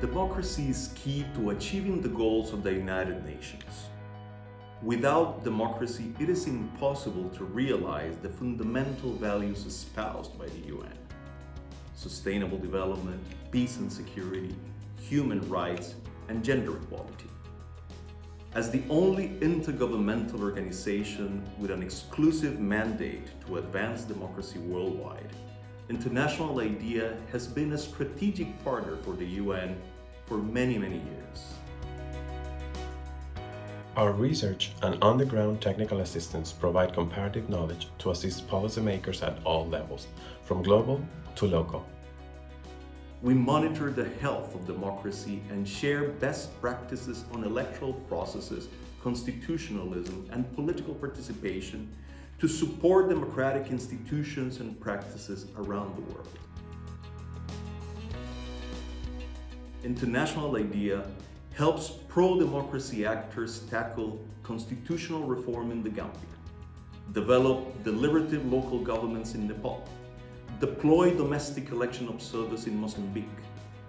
Democracy is key to achieving the goals of the United Nations. Without democracy, it is impossible to realize the fundamental values espoused by the UN. Sustainable development, peace and security, human rights, and gender equality. As the only intergovernmental organization with an exclusive mandate to advance democracy worldwide, International IDEA has been a strategic partner for the UN for many, many years. Our research and on-the-ground technical assistance provide comparative knowledge to assist policymakers at all levels, from global to local. We monitor the health of democracy and share best practices on electoral processes, constitutionalism, and political participation to support democratic institutions and practices around the world. International IDEA helps pro-democracy actors tackle constitutional reform in the Gambia, develop deliberative local governments in Nepal, deploy domestic election observers in Mozambique,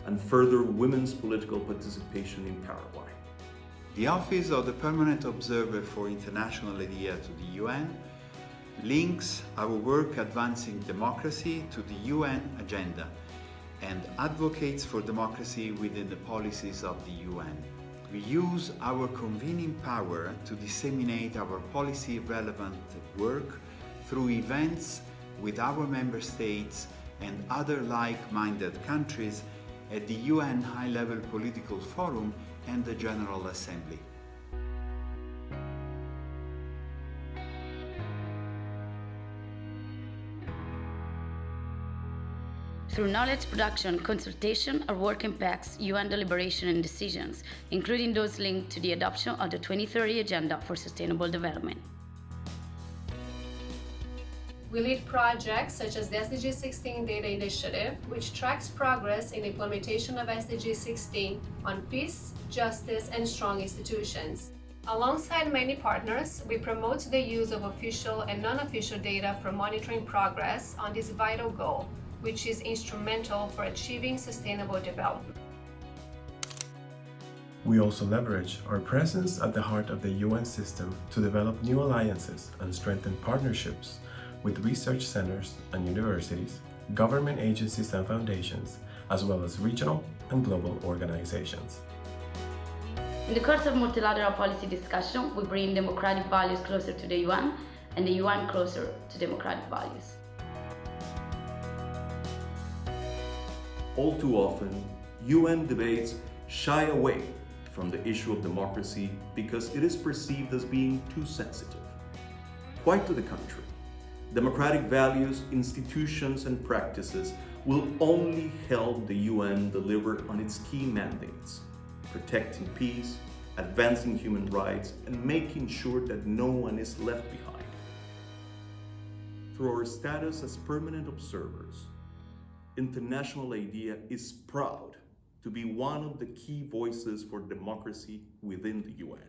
and further women's political participation in Paraguay. The Office of the Permanent Observer for International IDEA to the UN links our work advancing democracy to the UN agenda and advocates for democracy within the policies of the UN. We use our convening power to disseminate our policy relevant work through events with our member states and other like-minded countries at the UN High-Level Political Forum and the General Assembly. Through knowledge production consultation, our work impacts UN deliberation and decisions, including those linked to the adoption of the 2030 Agenda for Sustainable Development. We lead projects such as the SDG 16 Data Initiative, which tracks progress in implementation of SDG 16 on peace, justice, and strong institutions. Alongside many partners, we promote the use of official and non-official data for monitoring progress on this vital goal, which is instrumental for achieving sustainable development. We also leverage our presence at the heart of the UN system to develop new alliances and strengthen partnerships with research centers and universities, government agencies and foundations, as well as regional and global organizations. In the course of multilateral policy discussion, we bring democratic values closer to the UN and the UN closer to democratic values. All too often, UN debates shy away from the issue of democracy because it is perceived as being too sensitive. Quite to the contrary. Democratic values, institutions, and practices will only help the UN deliver on its key mandates, protecting peace, advancing human rights, and making sure that no one is left behind. Through our status as permanent observers, International IDEA is proud to be one of the key voices for democracy within the UN.